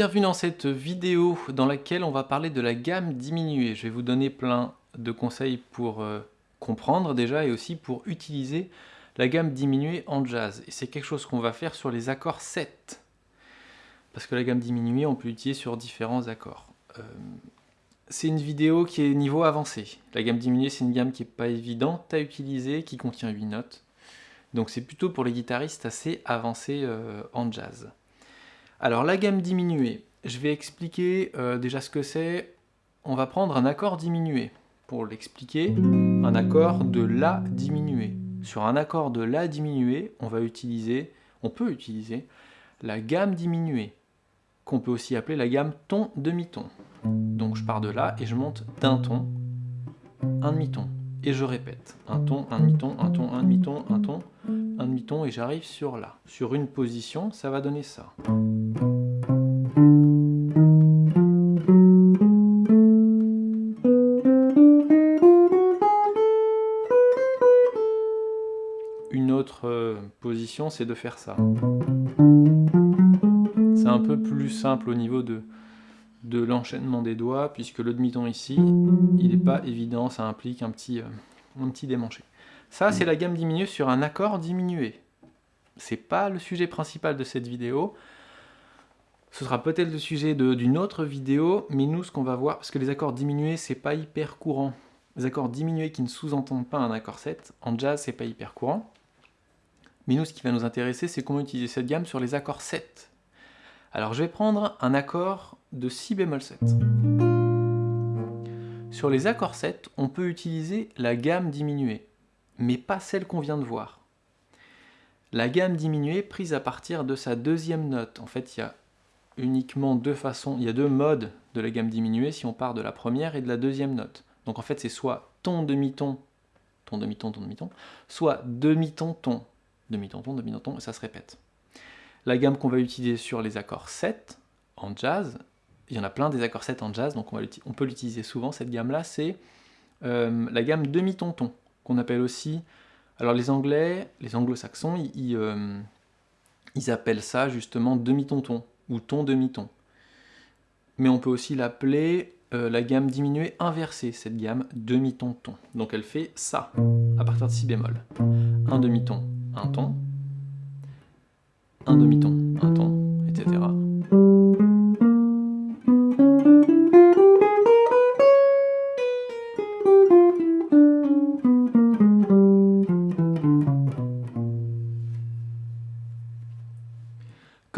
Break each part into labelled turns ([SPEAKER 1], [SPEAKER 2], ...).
[SPEAKER 1] Bienvenue dans cette vidéo dans laquelle on va parler de la gamme diminuée. Je vais vous donner plein de conseils pour euh, comprendre déjà et aussi pour utiliser la gamme diminuée en jazz. Et c'est quelque chose qu'on va faire sur les accords 7. Parce que la gamme diminuée, on peut l'utiliser sur différents accords. Euh, c'est une vidéo qui est niveau avancé. La gamme diminuée, c'est une gamme qui n'est pas évidente à utiliser, qui contient 8 notes. Donc c'est plutôt pour les guitaristes assez avancés euh, en jazz. Alors la gamme diminuée, je vais expliquer euh, déjà ce que c'est. On va prendre un accord diminué. Pour l'expliquer, un accord de La diminué. Sur un accord de La diminué, on va utiliser, on peut utiliser la gamme diminuée, qu'on peut aussi appeler la gamme ton demi-ton. Donc je pars de là et je monte d'un ton, un demi-ton. Et je répète, un ton, un demi-ton, un ton, un demi-ton, un ton, un demi-ton, et j'arrive sur là. Sur une position, ça va donner ça. Une autre euh, position, c'est de faire ça. C'est un peu plus simple au niveau de, de l'enchaînement des doigts, puisque le demi-ton ici, il n'est pas évident, ça implique un petit, euh, un petit démanché. Ça, c'est la gamme diminuée sur un accord diminué. C'est pas le sujet principal de cette vidéo. Ce sera peut-être le sujet d'une autre vidéo, mais nous, ce qu'on va voir, parce que les accords diminués, c'est pas hyper courant. Les accords diminués qui ne sous-entendent pas un accord 7, en jazz, c'est pas hyper courant. Mais nous, ce qui va nous intéresser, c'est comment utiliser cette gamme sur les accords 7. Alors je vais prendre un accord de si bémol 7. Sur les accords 7, on peut utiliser la gamme diminuée, mais pas celle qu'on vient de voir. La gamme diminuée prise à partir de sa deuxième note. En fait, il y a uniquement deux façons, il y a deux modes de la gamme diminuée si on part de la première et de la deuxième note. Donc en fait, c'est soit ton demi-ton, ton demi-ton, ton demi-ton, soit demi-ton, ton, demi-ton, ton, demi-ton, ton, et ça se répète. La gamme qu'on va utiliser sur les accords 7 en jazz, il y en a plein des accords 7 en jazz, donc on, peut l'utiliser souvent, cette gamme-là, c'est euh, la gamme demi-ton-ton, qu'on appelle aussi... Alors les anglais, les anglo-saxons, ils, euh, ils, appellent ça justement demi-ton-ton, ou ton demi-ton. Mais on peut aussi l'appeler euh, la gamme diminuée inversée, cette gamme demi-ton-ton. Donc elle fait ça, à partir de si bémol. Un demi-ton, un ton, un demi-ton, un ton, etc.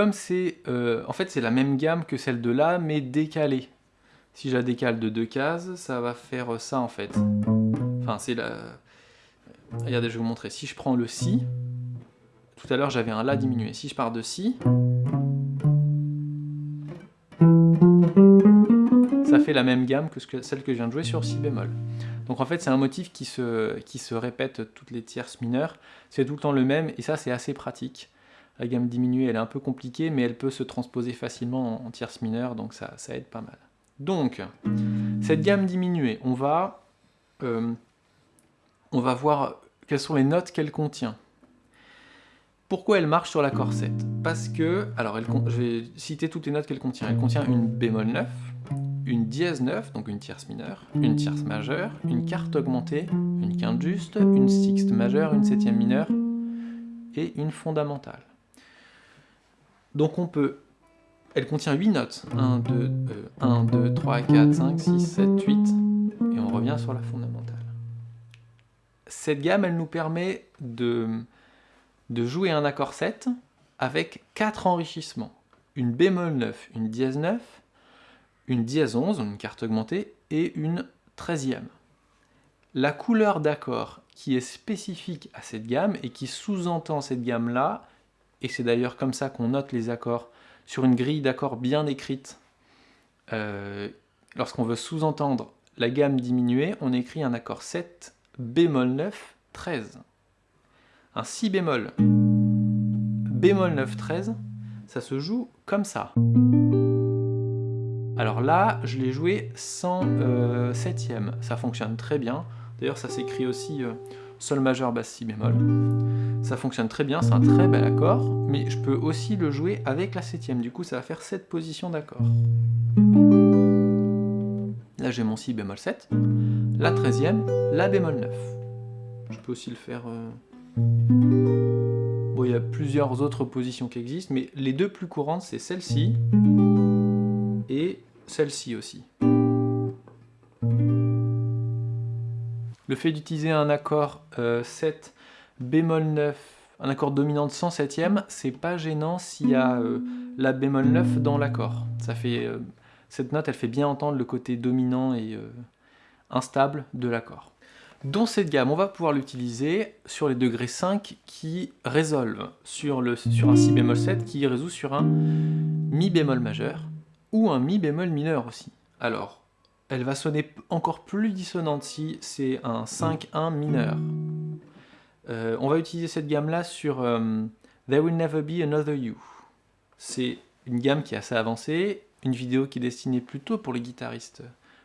[SPEAKER 1] Comme c'est, euh, en fait c'est la même gamme que celle de là, mais décalée. Si je la décale de deux cases, ça va faire ça en fait. Enfin c'est la... Regardez, je vais vous montrer. Si je prends le Si, tout à l'heure, j'avais un La diminué. Si je pars de Si, ça fait la même gamme que celle que je viens de jouer sur Si bémol. Donc en fait, c'est un motif qui se, qui se répète toutes les tierces mineures. C'est tout le temps le même, et ça, c'est assez pratique. La gamme diminuée, elle est un peu compliquée, mais elle peut se transposer facilement en tierces mineures, donc ça, aide pas mal. Donc, cette gamme diminuée, on va, euh, on va voir quelles sont les notes qu'elle contient. Pourquoi elle marche sur l'accord 7 Parce que, alors je vais citer toutes les notes qu'elle contient. Elle contient une bémol 9, une dièse 9, donc une tierce mineure, une tierce majeure, une quarte augmentée, une quinte juste, une sixte majeure, une septième mineure et une fondamentale. Donc on peut... Elle contient 8 notes. 1, 2, 1, 2, 3, 4, 5, 6, 7, 8. Et on revient sur la fondamentale. Cette gamme, elle nous permet de de jouer un accord 7 avec 4 enrichissements. Une bémol 9, une dièse 9, une dièse 11, une carte augmentée, et une 13e. La couleur d'accord qui est spécifique à cette gamme et qui sous-entend cette gamme-là, et c'est d'ailleurs comme ça qu'on note les accords sur une grille d'accords bien écrite. Euh, lorsqu'on veut sous-entendre la gamme diminuée, on écrit un accord 7, bémol 9, 13 un si bémol, bémol 9, 13, ça se joue comme ça. Alors là, je l'ai joué sans euh, septième, ça fonctionne très bien. D'ailleurs, ça s'écrit aussi, euh, Sol majeur, basse, si bémol. Ça fonctionne très bien, c'est un très bel accord, mais je peux aussi le jouer avec la septième, du coup ça va faire cette position d'accord. Là j'ai mon si bémol 7, la treizième, la bémol 9. Je peux aussi le faire... Euh, bon, il y a plusieurs autres positions qui existent, mais les deux plus courantes c'est celle-ci et celle-ci aussi. Le fait d'utiliser un accord 7 euh, bémol 9, un accord dominant de 107e, c'est pas gênant s'il y a euh, la bémol 9 dans l'accord. Euh, cette note, elle fait bien entendre le côté dominant et instable de l'accord. Dans cette gamme, on va pouvoir l'utiliser sur les degrés 5 qui résolvent sur un si bémol 7 qui résout sur un mi bémol majeur ou un mi bémol mineur aussi. Alors, elle va sonner encore plus dissonante si c'est un 5-1 mineur. Euh, on va utiliser cette gamme-là sur euh, There Will Never Be Another You. C'est une gamme qui est assez avancée, une vidéo qui est destinée plutôt pour les guitaristes,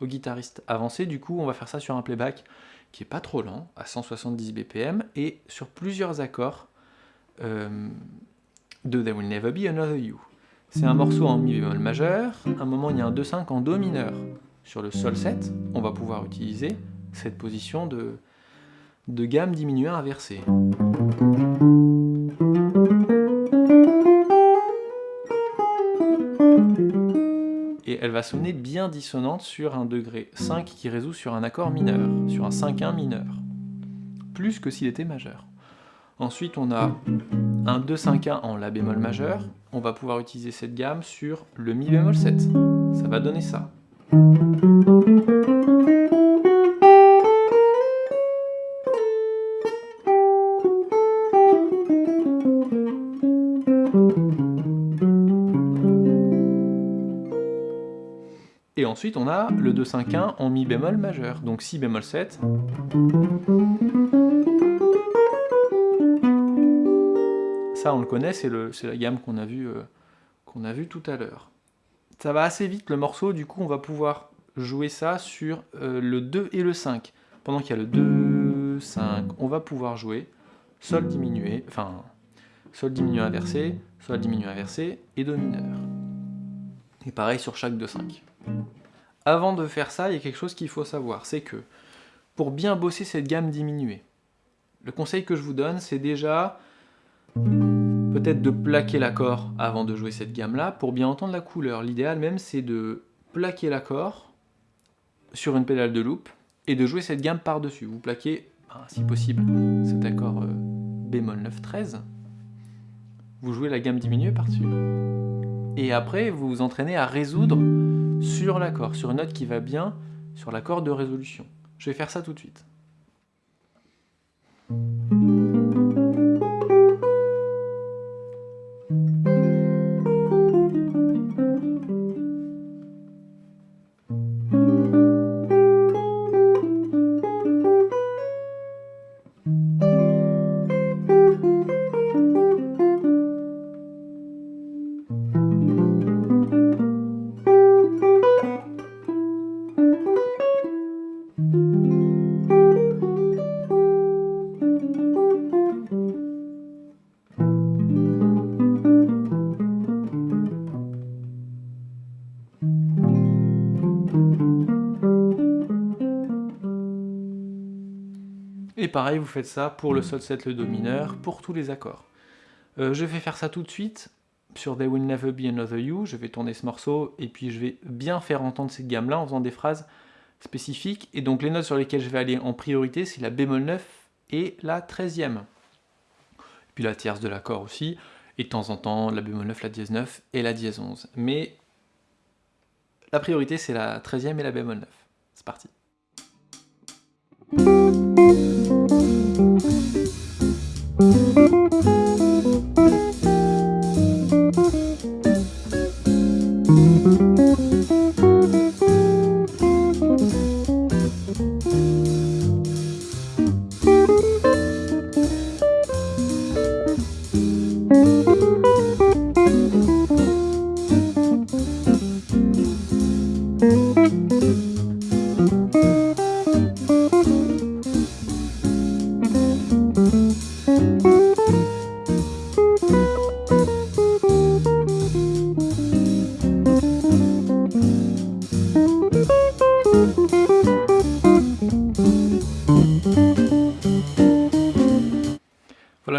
[SPEAKER 1] aux guitaristes avancés. Du coup, on va faire ça sur un playback qui est pas trop lent, à 170 BPM, et sur plusieurs accords euh, de There Will Never Be Another You. C'est un morceau en mi bémol majeur, à un moment il y a un 2-5 en do mineur sur le sol 7, on va pouvoir utiliser cette position de, de gamme diminuée inversée. Et elle va sonner bien dissonante sur un degré 5 qui résout sur un accord mineur, sur un 5-1 mineur, plus que s'il était majeur. Ensuite, on a un 2-5-1 en La bémol majeur. On va pouvoir utiliser cette gamme sur le Mi bémol 7. Ça va donner ça. On a le 2-5-1 en mi bémol majeur, donc si bémol 7. Ça, on le connaît, c'est la gamme qu'on a, euh, qu'on a vue tout à l'heure ça va assez vite le morceau, du coup on va pouvoir jouer ça sur euh, le 2 et le 5. Pendant qu'il y a le 2, 5, on va pouvoir jouer Sol diminué, enfin Sol diminué inversé, Sol diminué inversé et Do mineur. Et pareil sur chaque 2, 5. Avant de faire ça, il y a quelque chose qu'il faut savoir, c'est que pour bien bosser cette gamme diminuée, le conseil que je vous donne, c'est déjà peut-être de plaquer l'accord avant de jouer cette gamme-là pour bien entendre la couleur. L'idéal même, c'est de plaquer l'accord sur une pédale de loop et de jouer cette gamme par-dessus. Vous plaquez, ben, si possible, cet accord euh, bémol 9 13. Vous jouez la gamme diminuée par-dessus. Et après, vous vous entraînez à résoudre sur l'accord, sur une note qui va bien sur l'accord de résolution. Je vais faire ça tout de suite. Et pareil, vous faites ça pour le sol 7, le do mineur, pour tous les accords. Euh, je vais faire ça tout de suite sur There Will Never Be Another You. Je vais tourner ce morceau et puis je vais bien faire entendre cette gamme-là en faisant des phrases spécifiques. Et donc les notes sur lesquelles je vais aller en priorité, c'est la bémol 9 et la 13e. Puis la tierce de l'accord aussi, et de temps en temps la bémol 9, la dièse 9 et la dièse 11. Mais la priorité c'est la 13e et la bémol 9. C'est parti. Thank you.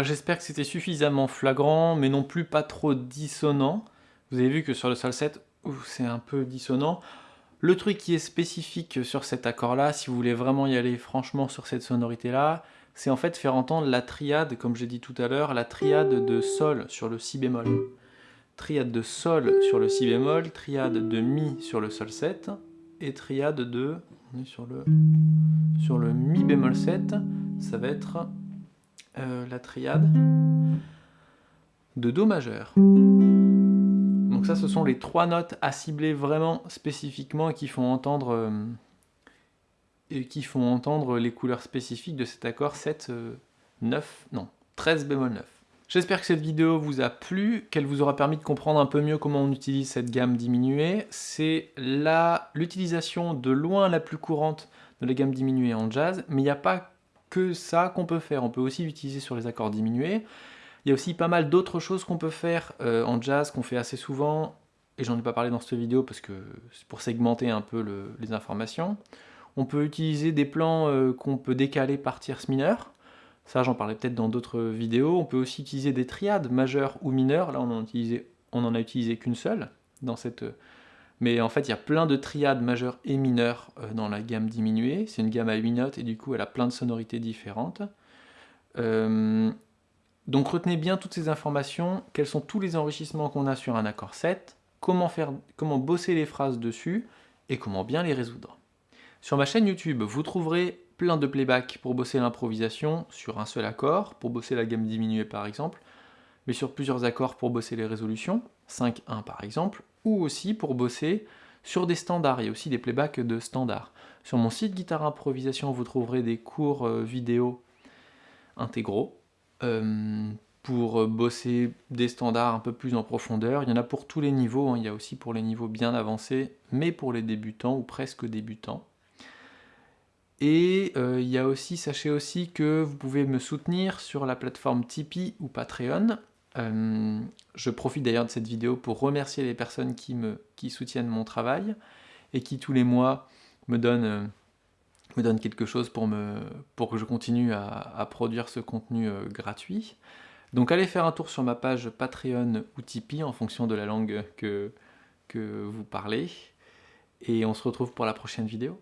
[SPEAKER 1] J'espère que c'était suffisamment flagrant, mais non plus pas trop dissonant. Vous avez vu que sur le sol 7, c'est un peu dissonant. Le truc qui est spécifique sur cet accord-là, si vous voulez vraiment y aller franchement sur cette sonorité-là, c'est en fait faire entendre la triade, comme j'ai dit tout à l'heure, la triade de sol sur le si bémol. Triade de sol sur le si bémol, triade de mi sur le sol 7, et triade de... On est sur le, sur le mi bémol 7, ça va être euh, la triade de Do majeur. Donc ça, ce sont les trois notes à cibler vraiment spécifiquement et qui font entendre, euh, et qui font entendre les couleurs spécifiques de cet accord 7, 9, euh, non, 13 bémol 9. J'espère que cette vidéo vous a plu, qu'elle vous aura permis de comprendre un peu mieux comment on utilise cette gamme diminuée. C'est l'utilisation de loin la plus courante de la gamme diminuée en jazz, mais il n'y a pas que ça qu'on peut faire. On peut aussi l'utiliser sur les accords diminués. Il y a aussi pas mal d'autres choses qu'on peut faire euh, en jazz, qu'on fait assez souvent, et j'en ai pas parlé dans cette vidéo parce que c'est pour segmenter un peu les informations. On peut utiliser des plans euh, qu'on peut décaler par tierce mineure. Ça, j'en parlais peut-être dans d'autres vidéos. On peut aussi utiliser des triades majeures ou mineures. Là, on en, on en a utilisé qu'une seule dans cette mais en fait, il y a plein de triades majeures et mineures euh, dans la gamme diminuée. C'est une gamme à 8 notes et du coup, elle a plein de sonorités différentes. Euh, donc retenez bien toutes ces informations, quels sont tous les enrichissements qu'on a sur un accord 7, comment, comment bosser les phrases dessus et comment bien les résoudre? Sur ma chaîne YouTube, vous trouverez plein de playback pour bosser l'improvisation sur un seul accord, pour bosser la gamme diminuée par exemple, mais sur plusieurs accords pour bosser les résolutions, 5-1 par exemple, ou aussi pour bosser sur des standards, il y a aussi des playbacks de standards. Sur mon site Guitare Improvisation, vous trouverez des cours euh, vidéo intégraux euh, pour bosser des standards un peu plus en profondeur. Il y en a pour tous les niveaux, hein. il y a aussi pour les niveaux bien avancés, mais pour les débutants ou presque débutants. Et euh, il y a aussi, sachez aussi que vous pouvez me soutenir sur la plateforme Tipeee ou Patreon. Euh, je profite d'ailleurs de cette vidéo pour remercier les personnes qui, me, soutiennent mon travail et qui tous les mois me donnent, euh, quelque chose pour, que je continue à, produire ce contenu euh, gratuit. Donc allez faire un tour sur ma page Patreon ou Tipeee en fonction de la langue que vous parlez. Et on se retrouve pour la prochaine vidéo.